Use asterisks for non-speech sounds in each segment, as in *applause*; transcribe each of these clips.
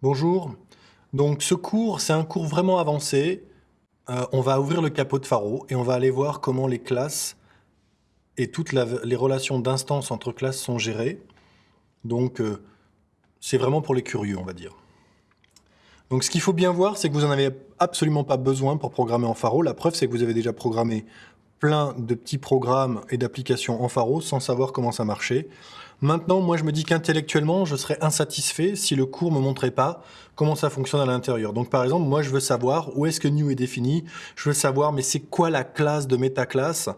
Bonjour. Donc ce cours, c'est un cours vraiment avancé. Euh, on va ouvrir le capot de Faro et on va aller voir comment les classes et toutes les relations d'instance entre classes sont gérées. Donc euh, c'est vraiment pour les curieux, on va dire. Donc ce qu'il faut bien voir, c'est que vous n'en avez absolument pas besoin pour programmer en Faro. La preuve, c'est que vous avez déjà programmé plein de petits programmes et d'applications en Faro sans savoir comment ça marchait. Maintenant, moi, je me dis qu'intellectuellement, je serais insatisfait si le cours me montrait pas comment ça fonctionne à l'intérieur. Donc, par exemple, moi, je veux savoir où est-ce que new est défini. Je veux savoir, mais c'est quoi la classe de métaclasse?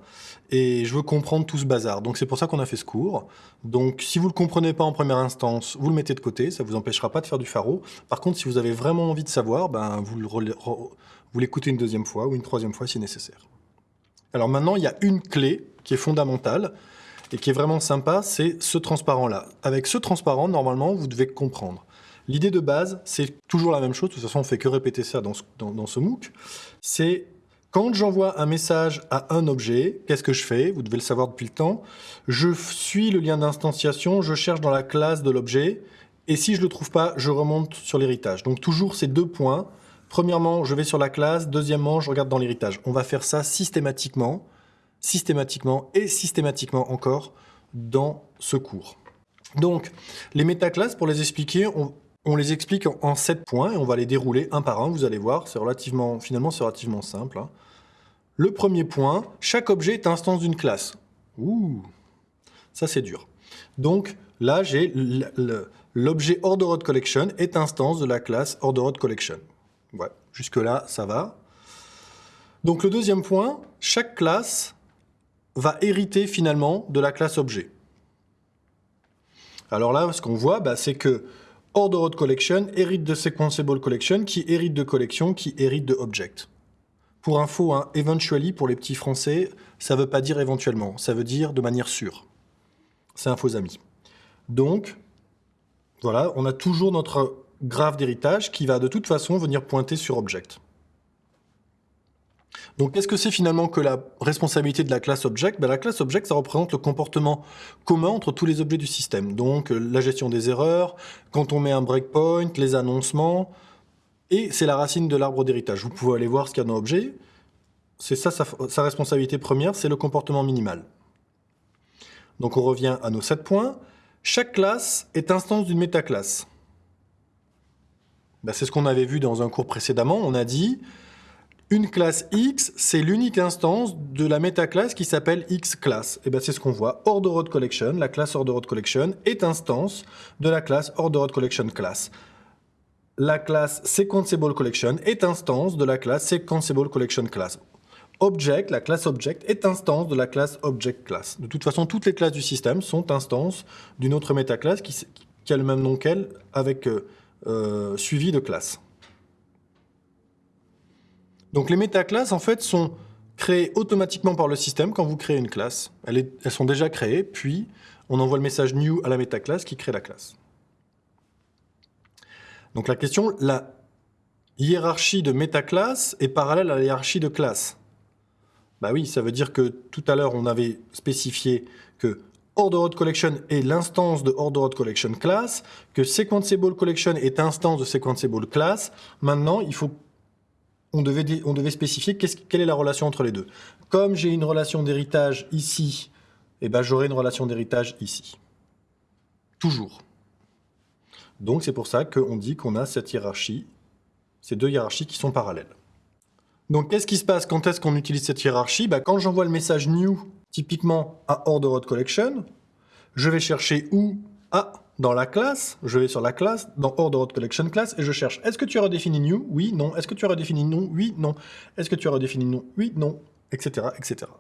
Et je veux comprendre tout ce bazar. Donc, c'est pour ça qu'on a fait ce cours. Donc, si vous le comprenez pas en première instance, vous le mettez de côté. Ça vous empêchera pas de faire du pharo. Par contre, si vous avez vraiment envie de savoir, ben, vous l'écoutez une deuxième fois ou une troisième fois si nécessaire. Alors maintenant, il y a une clé qui est fondamentale et qui est vraiment sympa, c'est ce transparent-là. Avec ce transparent, normalement, vous devez comprendre. L'idée de base, c'est toujours la même chose, de toute façon, on fait que répéter ça dans ce, dans, ce MOOC, c'est quand j'envoie un message à un objet, qu'est-ce que je fais? Vous devez le savoir depuis le temps. Je suis le lien d'instanciation, je cherche dans la classe de l'objet, et si je ne le trouve pas, je remonte sur l'héritage. Donc toujours ces deux points. Premièrement, je vais sur la classe. Deuxièmement, je regarde dans l'héritage. On va faire ça systématiquement systématiquement et systématiquement encore dans ce cours. Donc, les métaclasses, pour les expliquer, on, les explique en, sept 7 points et on va les dérouler un par un, vous allez voir, c'est relativement, finalement c'est relativement simple. Hein. Le premier point, chaque objet est instance d'une classe. Ouh, ça c'est dur. Donc là, j'ai l'objet orderOd collection est instance de la classe orderOd collection. Ouais, jusque là, ça va. Donc le deuxième point, chaque classe va hériter finalement de la classe objet. Alors là, ce qu'on voit, bah, c'est que order collection hérite de sequenceable collection, qui hérite de collection, qui hérite de object. Pour info, hein, eventually, pour les petits français, ça ne veut pas dire éventuellement, ça veut dire de manière sûre. C'est un faux ami. Donc, voilà, on a toujours notre graphe d'héritage qui va de toute façon venir pointer sur object. Donc, qu'est-ce que c'est finalement que la responsabilité de la classe object? Ben, La classe object, ça représente le comportement commun entre tous les objets du système. Donc, euh, la gestion des erreurs, quand on met un breakpoint, les annoncements, et c'est la racine de l'arbre d'héritage. Vous pouvez aller voir ce qu'il y a dans l'objet. C'est ça sa, sa responsabilité première, c'est le comportement minimal. Donc, on revient à nos 7 points. Chaque classe est instance d'une métaclasse. Ben, c'est ce qu'on avait vu dans un cours précédemment. On a dit une classe X, c'est l'unique instance de la métaclasse qui s'appelle X-class. Et bien c'est ce qu'on voit. Orderod Collection, la classe Orderod Collection, est instance de la classe Collection class. La classe Sequenceable Collection est instance de la classe Sequenceable class. Object, la classe Object, est instance de la classe Object class. De toute façon, toutes les classes du système sont instances d'une autre métaclasse qui, qui, a le même nom qu'elle, avec euh, euh, suivi de classe. Donc les métaclasses, en fait, sont créées automatiquement par le système quand vous créez une classe. Elles, sont déjà créées, puis on envoie le message new à la métaclasse qui crée la classe. Donc la question, la hiérarchie de métaclasse est parallèle à la hiérarchie de classe. Bah oui, ça veut dire que tout à l'heure, on avait spécifié que Ordered Collection est l'instance de Ordered Collection class, que Sequenceable Collection est instance de Sequenceable class. Maintenant, il faut on devait, spécifier quelle est la relation entre les deux. Comme j'ai une relation d'héritage ici, eh ben, j'aurai une relation d'héritage ici. Toujours. Donc c'est pour ça qu'on dit qu'on a cette hiérarchie, ces deux hiérarchies qui sont parallèles. Donc qu'est-ce qui se passe quand est-ce qu'on utilise cette hiérarchie? Bah, Quand j'envoie le message new, typiquement à order collection, je vais chercher où? À dans la classe, je vais sur la classe, dans Order Collection Class, et je cherche est-ce que tu as redéfini new? Oui, non. Est-ce que tu as redéfini non Oui, non. Est-ce que tu as redéfini non Oui, non. Etc. etc.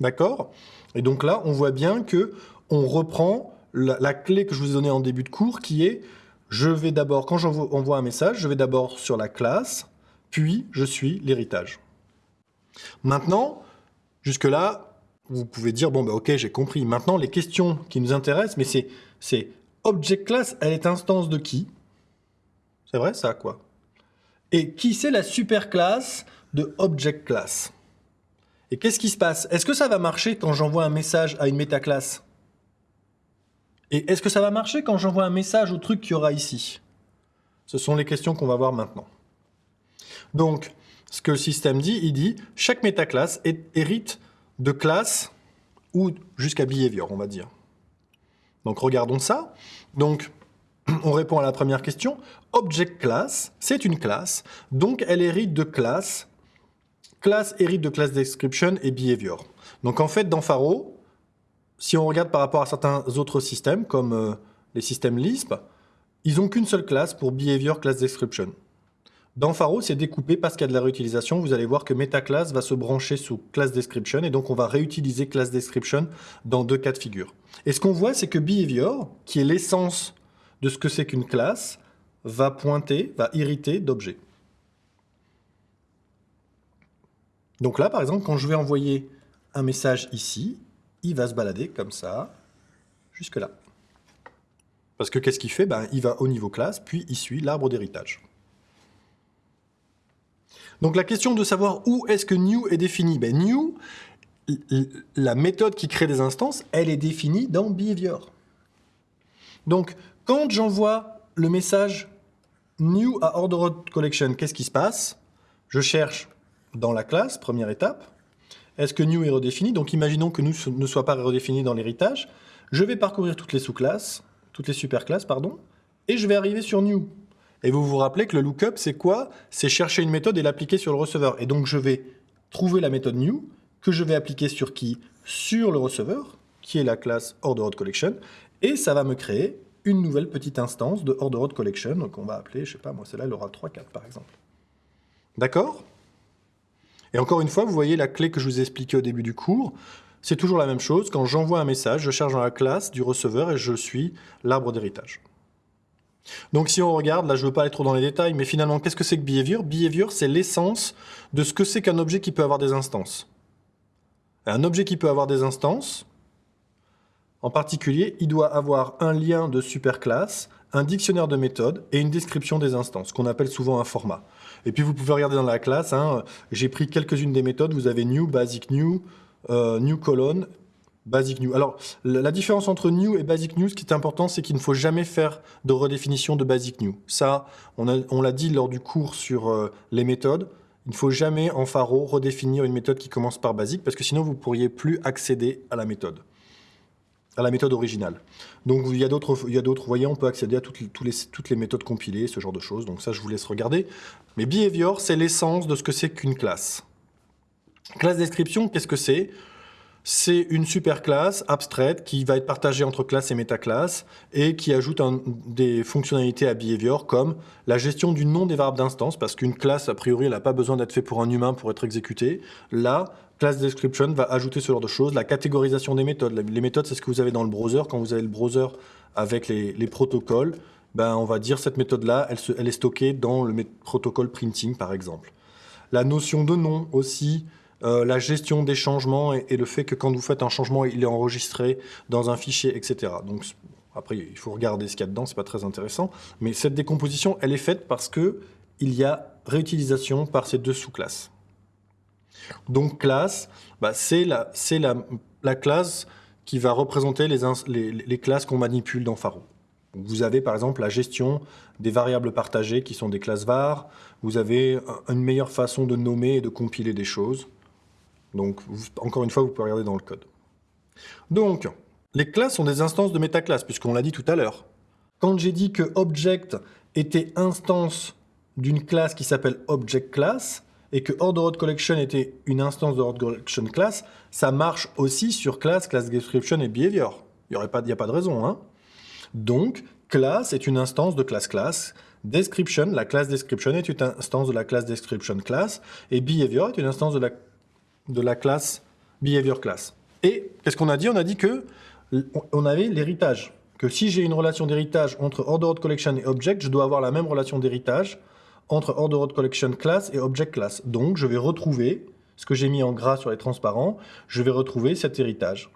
D'accord? Et donc là, on voit bien que on reprend la, clé que je vous ai donnée en début de cours, qui est je vais d'abord, quand j'envoie un message, je vais d'abord sur la classe, puis je suis l'héritage. Maintenant, jusque-là, vous pouvez dire, bon, bah, ok, j'ai compris. Maintenant, les questions qui nous intéressent, mais c'est Object class, elle est instance de qui? C'est vrai ça, quoi. Et qui c'est la super classe de object class? Et qu'est-ce qui se passe? Est-ce que ça va marcher quand j'envoie un message à une métaclasse? Et est-ce que ça va marcher quand j'envoie un message au truc qu'il y aura ici? Ce sont les questions qu'on va voir maintenant. Donc, ce que le système dit, il dit chaque métaclasse hérite de classe ou jusqu'à behavior, on va dire. Donc regardons ça. Donc *clears throat* on répond à la première question. Object class, c'est une classe, donc elle hérite de classe. Classe hérite de class description et behavior. Donc en fait, dans Faro, si on regarde par rapport à certains autres systèmes, comme euh, les systèmes Lisp, ils n'ont qu'une seule classe pour behavior class description. Dans Faro, c'est découpé parce qu'il y a de la réutilisation. Vous allez voir que MetaClass va se brancher sous Class Description et donc on va réutiliser Class Description dans deux cas de figure. Et ce qu'on voit, c'est que Behavior, qui est l'essence de ce que c'est qu'une classe, va pointer, va irriter d'objets. Donc là, par exemple, quand je vais envoyer un message ici, il va se balader comme ça, jusque là. Parce que qu'est-ce qu'il fait? Ben, Il va au niveau classe, puis il suit l'arbre d'héritage. Donc la question de savoir où est-ce que new est défini, ben, new, la méthode qui crée des instances, elle est définie dans behavior. Donc quand j'envoie le message new à ordered collection, qu'est-ce qui se passe? Je cherche dans la classe, première étape, est-ce que new est redéfini? Donc imaginons que new ne soit pas redéfini dans l'héritage. Je vais parcourir toutes les sous-classes, toutes les superclasses, pardon, et je vais arriver sur new. Et vous vous rappelez que le lookup, c'est quoi? C'est chercher une méthode et l'appliquer sur le receveur. Et donc, je vais trouver la méthode new, que je vais appliquer sur qui? Sur le receveur, qui est la classe ordered collection, et ça va me créer une nouvelle petite instance de ordered collection, qu'on va appeler, je sais pas, moi, celle-là, elle aura 3, 4, par exemple. D'accord? Et encore une fois, vous voyez la clé que je vous ai expliquée au début du cours, c'est toujours la même chose. Quand j'envoie un message, je charge dans la classe du receveur et je suis l'arbre d'héritage. Donc si on regarde, là je ne veux pas aller trop dans les détails, mais finalement qu'est-ce que c'est que behavior? Behavior c'est l'essence de ce que c'est qu'un objet qui peut avoir des instances. Un objet qui peut avoir des instances, en particulier, il doit avoir un lien de superclasse, un dictionnaire de méthodes et une description des instances, qu'on appelle souvent un format. Et puis vous pouvez regarder dans la classe, hein, j'ai pris quelques-unes des méthodes, vous avez new, basic new, euh, new colon, Basic New. Alors, la différence entre New et Basic New, ce qui est important, c'est qu'il ne faut jamais faire de redéfinition de Basic New. Ça, on l'a dit lors du cours sur euh, les méthodes. Il ne faut jamais en Faro redéfinir une méthode qui commence par Basic, parce que sinon vous ne pourriez plus accéder à la méthode, à la méthode originale. Donc il y a d'autres, vous voyez, on peut accéder à toutes les méthodes compilées, ce genre de choses. Donc ça, je vous laisse regarder. Mais Behavior, c'est l'essence de ce que c'est qu'une classe. Classe description, qu'est-ce que c'est? C'est une superclasse abstraite qui va être partagée entre classe et métaclasse et qui ajoute des fonctionnalités à behavior comme la gestion du nom des variables d'instance parce qu'une classe, a priori, elle n'a pas besoin d'être faite pour un humain pour être exécutée. Là, class description va ajouter ce genre de choses. La catégorisation des méthodes. Les méthodes, c'est ce que vous avez dans le browser. Quand vous avez le browser avec les, protocoles, ben, on va dire cette méthode-là, elle est stockée dans le protocole printing, par exemple. La notion de nom aussi, euh, la gestion des changements et, le fait que quand vous faites un changement, il est enregistré dans un fichier, etc. Donc après, il faut regarder ce qu'il y a dedans, c'est pas très intéressant. Mais cette décomposition, elle est faite parce que il y a réutilisation par ces deux sous-classes. Donc classe, bah, c'est la, la, classe qui va représenter les, les, classes qu'on manipule dans Faro. Vous avez par exemple la gestion des variables partagées qui sont des classes var. Vous avez une meilleure façon de nommer et de compiler des choses. Donc, encore une fois, vous pouvez regarder dans le code. Donc, les classes sont des instances de métaclasse, puisqu'on l'a dit tout à l'heure. Quand j'ai dit que object était instance d'une classe qui s'appelle object class, et que ordered collection était une instance de ordered collection class, ça marche aussi sur class, class description et behavior. Il n'y a pas de raison. Hein Donc, class est une instance de class class, description, la classe description est une instance de la classe description class, et behavior est une instance de la de la classe behavior class. Et qu'est-ce qu'on a dit? On a dit que on avait l'héritage. Que si j'ai une relation d'héritage entre ordered collection et object, je dois avoir la même relation d'héritage entre ordered collection class et object class. Donc, je vais retrouver ce que j'ai mis en gras sur les transparents, je vais retrouver cet héritage.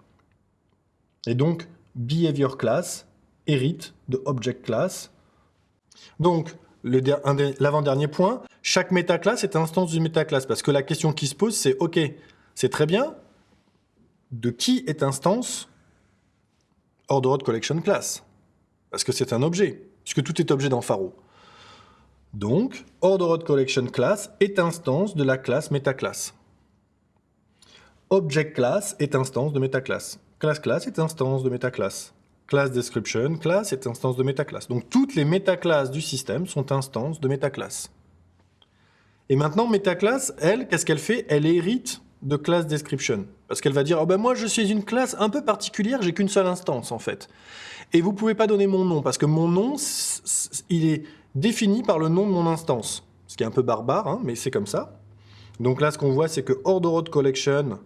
Et donc, behavior class hérite de object class. Donc, l'avant-dernier point, chaque métaclasse est instance d'une métaclasse. Parce que la question qui se pose, c'est OK, c'est très bien, de qui est instance ordered collection class Parce que c'est un objet, puisque tout est objet dans Faro. Donc, order collection class est instance de la classe metaclass. Object class est instance de metaclass. Class class est instance de metaclass. Class description class est instance de metaclass. Donc toutes les métaclasses du système sont instances de metaclass. Et maintenant, metaclass, elle, qu'est-ce qu'elle fait? Elle hérite de class description. Parce qu'elle va dire, oh ben moi je suis une classe un peu particulière, j'ai qu'une seule instance en fait. Et vous pouvez pas donner mon nom, parce que mon nom, il est défini par le nom de mon instance. Ce qui est un peu barbare, hein, mais c'est comme ça. Donc là, ce qu'on voit, c'est que ordered collection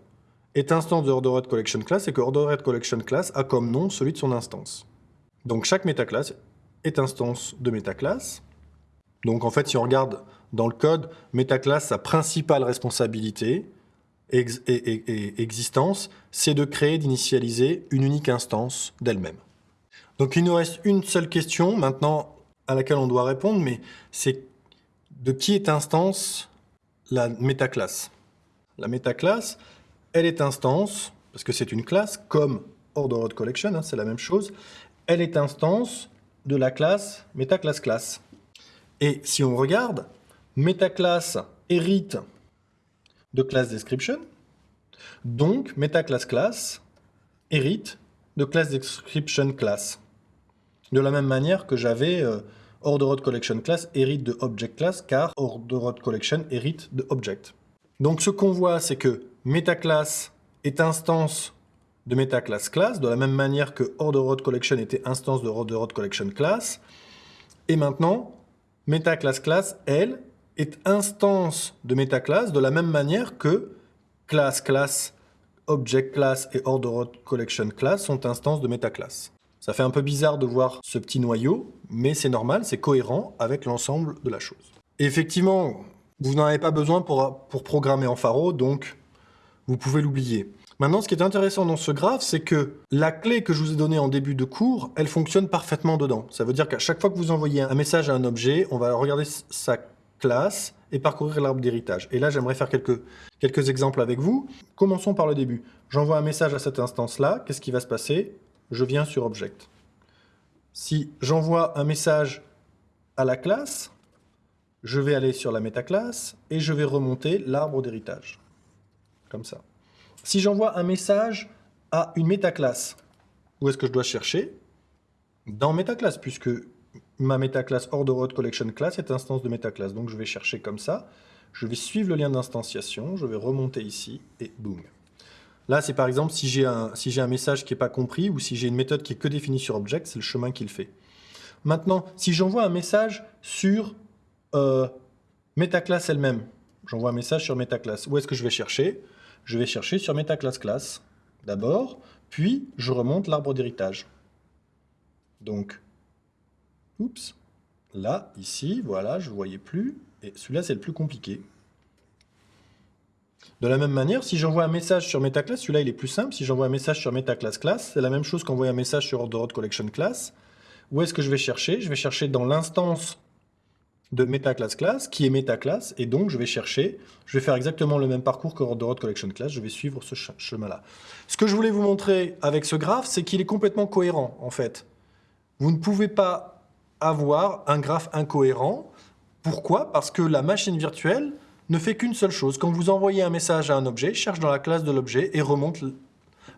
est instance de ordered collection class et que ordered collection class a comme nom celui de son instance. Donc chaque métaclasse est instance de métaclasse. Donc en fait, si on regarde dans le code, métaclass, sa principale responsabilité et, et existence, c'est de créer, d'initialiser une unique instance d'elle-même. Donc il nous reste une seule question maintenant à laquelle on doit répondre, mais c'est de qui est instance la métaclasse? La métaclasse, elle est instance, parce que c'est une classe, comme ordered collection, hein, c'est la même chose, elle est instance de la classe metaclass class. Et si on regarde, metaclass hérite de class description, donc metaclass class hérite de class description class. De la même manière que j'avais euh, ordered collection class hérite de object class, car ordered collection hérite de object. Donc ce qu'on voit, c'est que metaclass est instance de metaclass class, de la même manière que ordered collection était instance de ordered collection class. Et maintenant, metaclass class, elle, est instance de metaclass de la même manière que class class, object class et ordered collection class sont instances de metaclass. Ça fait un peu bizarre de voir ce petit noyau, mais c'est normal, c'est cohérent avec l'ensemble de la chose. effectivement, vous n'en avez pas besoin pour, pour programmer en Pharo, donc vous pouvez l'oublier. Maintenant, ce qui est intéressant dans ce graphe, c'est que la clé que je vous ai donnée en début de cours, elle fonctionne parfaitement dedans. Ça veut dire qu'à chaque fois que vous envoyez un message à un objet, on va regarder sa classe et parcourir l'arbre d'héritage. Et là, j'aimerais faire quelques, exemples avec vous. Commençons par le début. J'envoie un message à cette instance-là. Qu'est-ce qui va se passer? Je viens sur Object. Si j'envoie un message à la classe, je vais aller sur la métaclasse et je vais remonter l'arbre d'héritage. Ça. Si j'envoie un message à une métaclasse, où est-ce que je dois chercher? Dans métaclasse, puisque ma métaclasse ordered collection class est instance de métaclasse. Donc je vais chercher comme ça. Je vais suivre le lien d'instanciation, je vais remonter ici et boum. Là, c'est par exemple si j'ai un, si un message qui n'est pas compris ou si j'ai une méthode qui est que définie sur object, c'est le chemin qu'il fait. Maintenant, si j'envoie un message sur euh, MetaClass elle-même, j'envoie un message sur MetaClass, où est-ce que je vais chercher? Je vais chercher sur MetaClass class d'abord, puis je remonte l'arbre d'héritage. Donc, oups, là, ici, voilà, je ne voyais plus, et celui-là, c'est le plus compliqué. De la même manière, si j'envoie un message sur MetaClass, celui-là il est plus simple. Si j'envoie un message sur MetaClass Class, c'est la même chose qu'envoyer un message sur Collection Class. Où est-ce que je vais chercher? Je vais chercher dans l'instance de MetaClass Class, qui est MetaClass, et donc je vais chercher, je vais faire exactement le même parcours que Ordered Collection Class, je vais suivre ce chemin-là. Ce que je voulais vous montrer avec ce graphe, c'est qu'il est complètement cohérent, en fait. Vous ne pouvez pas avoir un graphe incohérent. Pourquoi? Parce que la machine virtuelle, ne fait qu'une seule chose. Quand vous envoyez un message à un objet, cherche dans la classe de l'objet et remonte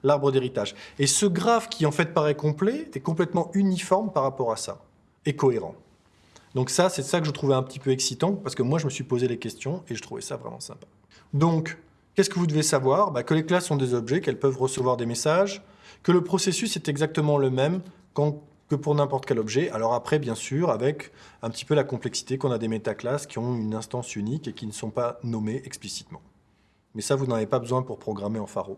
l'arbre d'héritage. Et ce graphe qui en fait paraît complet est complètement uniforme par rapport à ça, et cohérent. Donc ça, c'est ça que je trouvais un petit peu excitant, parce que moi je me suis posé les questions et je trouvais ça vraiment sympa. Donc, qu'est-ce que vous devez savoir? Bah, Que les classes sont des objets, qu'elles peuvent recevoir des messages, que le processus est exactement le même que pour n'importe quel objet. Alors après, bien sûr, avec un petit peu la complexité qu'on a des métaclasses qui ont une instance unique et qui ne sont pas nommées explicitement. Mais ça, vous n'en avez pas besoin pour programmer en Pharo.